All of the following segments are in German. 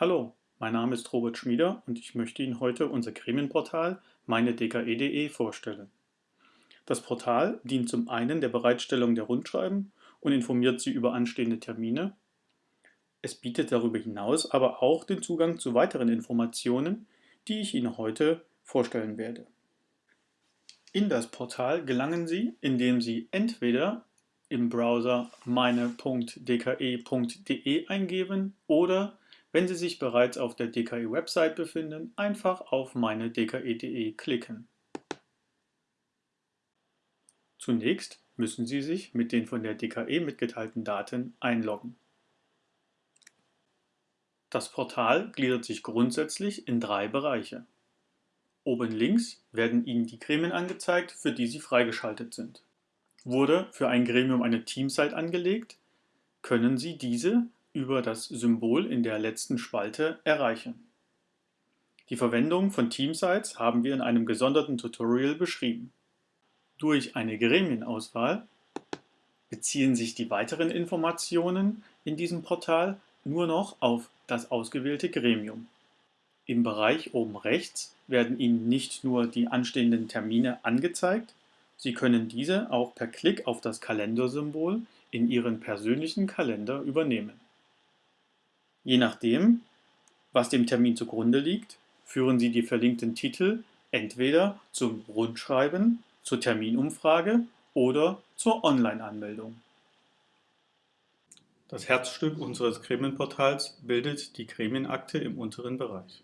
Hallo, mein Name ist Robert Schmieder und ich möchte Ihnen heute unser Gremienportal meine-dke.de vorstellen. Das Portal dient zum einen der Bereitstellung der Rundschreiben und informiert Sie über anstehende Termine. Es bietet darüber hinaus aber auch den Zugang zu weiteren Informationen, die ich Ihnen heute vorstellen werde. In das Portal gelangen Sie, indem Sie entweder im Browser meine.dke.de eingeben oder, wenn Sie sich bereits auf der DKE-Website befinden, einfach auf meine.dke.de klicken. Zunächst müssen Sie sich mit den von der DKE mitgeteilten Daten einloggen. Das Portal gliedert sich grundsätzlich in drei Bereiche. Oben links werden Ihnen die Gremien angezeigt, für die Sie freigeschaltet sind. Wurde für ein Gremium eine Teamsite angelegt, können Sie diese über das Symbol in der letzten Spalte erreichen. Die Verwendung von Teamsites haben wir in einem gesonderten Tutorial beschrieben. Durch eine Gremienauswahl beziehen sich die weiteren Informationen in diesem Portal nur noch auf das ausgewählte Gremium. Im Bereich oben rechts werden Ihnen nicht nur die anstehenden Termine angezeigt, Sie können diese auch per Klick auf das Kalendersymbol in Ihren persönlichen Kalender übernehmen. Je nachdem, was dem Termin zugrunde liegt, führen Sie die verlinkten Titel entweder zum Rundschreiben, zur Terminumfrage oder zur Online-Anmeldung. Das Herzstück unseres Gremienportals bildet die Gremienakte im unteren Bereich.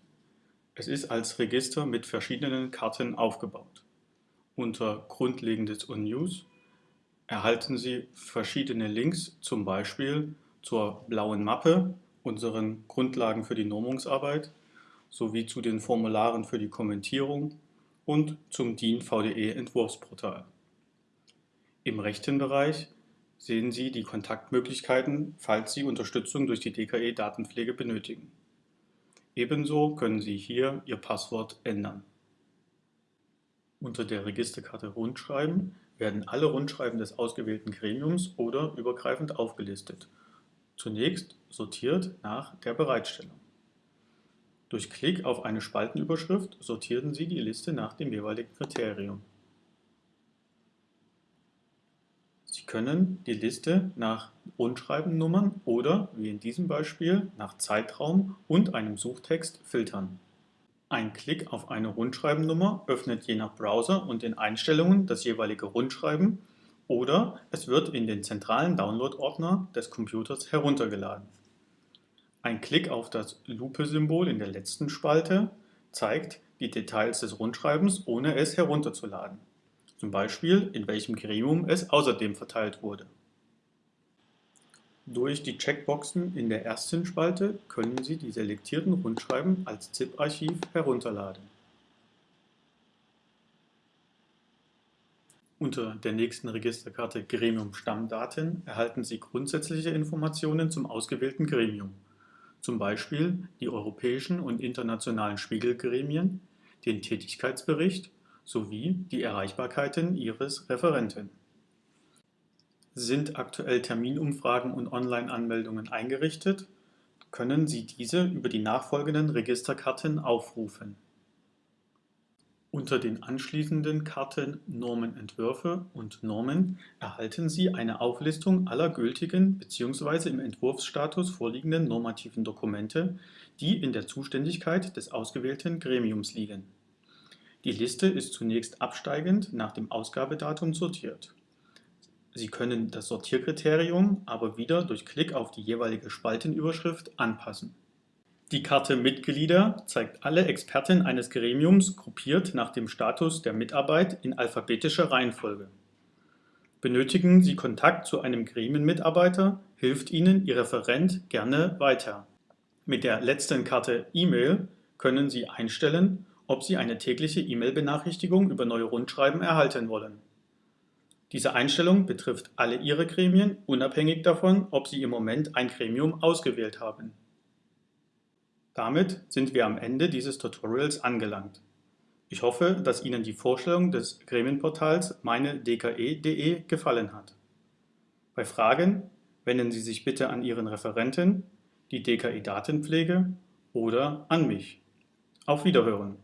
Es ist als Register mit verschiedenen Karten aufgebaut. Unter Grundlegendes und News erhalten Sie verschiedene Links, zum Beispiel zur blauen Mappe, unseren Grundlagen für die Normungsarbeit, sowie zu den Formularen für die Kommentierung und zum DIN VDE Entwurfsportal. Im rechten Bereich sehen Sie die Kontaktmöglichkeiten, falls Sie Unterstützung durch die DKE Datenpflege benötigen. Ebenso können Sie hier Ihr Passwort ändern. Unter der Registerkarte Rundschreiben werden alle Rundschreiben des ausgewählten Gremiums oder übergreifend aufgelistet, zunächst sortiert nach der Bereitstellung. Durch Klick auf eine Spaltenüberschrift sortieren Sie die Liste nach dem jeweiligen Kriterium. Sie können die Liste nach Rundschreibennummern oder, wie in diesem Beispiel, nach Zeitraum und einem Suchtext filtern. Ein Klick auf eine Rundschreibennummer öffnet je nach Browser und den Einstellungen das jeweilige Rundschreiben oder es wird in den zentralen Download-Ordner des Computers heruntergeladen. Ein Klick auf das Lupe-Symbol in der letzten Spalte zeigt die Details des Rundschreibens, ohne es herunterzuladen zum Beispiel in welchem Gremium es außerdem verteilt wurde. Durch die Checkboxen in der ersten Spalte können Sie die selektierten Rundschreiben als ZIP-Archiv herunterladen. Unter der nächsten Registerkarte Gremium Stammdaten erhalten Sie grundsätzliche Informationen zum ausgewählten Gremium, zum Beispiel die europäischen und internationalen Spiegelgremien, den Tätigkeitsbericht sowie die Erreichbarkeiten Ihres Referenten. Sind aktuell Terminumfragen und Online-Anmeldungen eingerichtet, können Sie diese über die nachfolgenden Registerkarten aufrufen. Unter den anschließenden Karten Normenentwürfe und Normen erhalten Sie eine Auflistung aller gültigen bzw. im Entwurfsstatus vorliegenden normativen Dokumente, die in der Zuständigkeit des ausgewählten Gremiums liegen. Die Liste ist zunächst absteigend nach dem Ausgabedatum sortiert. Sie können das Sortierkriterium aber wieder durch Klick auf die jeweilige Spaltenüberschrift anpassen. Die Karte Mitglieder zeigt alle Experten eines Gremiums gruppiert nach dem Status der Mitarbeit in alphabetischer Reihenfolge. Benötigen Sie Kontakt zu einem Gremienmitarbeiter, hilft Ihnen Ihr Referent gerne weiter. Mit der letzten Karte E-Mail können Sie einstellen, ob Sie eine tägliche E-Mail-Benachrichtigung über neue Rundschreiben erhalten wollen. Diese Einstellung betrifft alle Ihre Gremien, unabhängig davon, ob Sie im Moment ein Gremium ausgewählt haben. Damit sind wir am Ende dieses Tutorials angelangt. Ich hoffe, dass Ihnen die Vorstellung des Gremienportals meine-dke.de gefallen hat. Bei Fragen wenden Sie sich bitte an Ihren Referenten, die DKI Datenpflege oder an mich. Auf Wiederhören!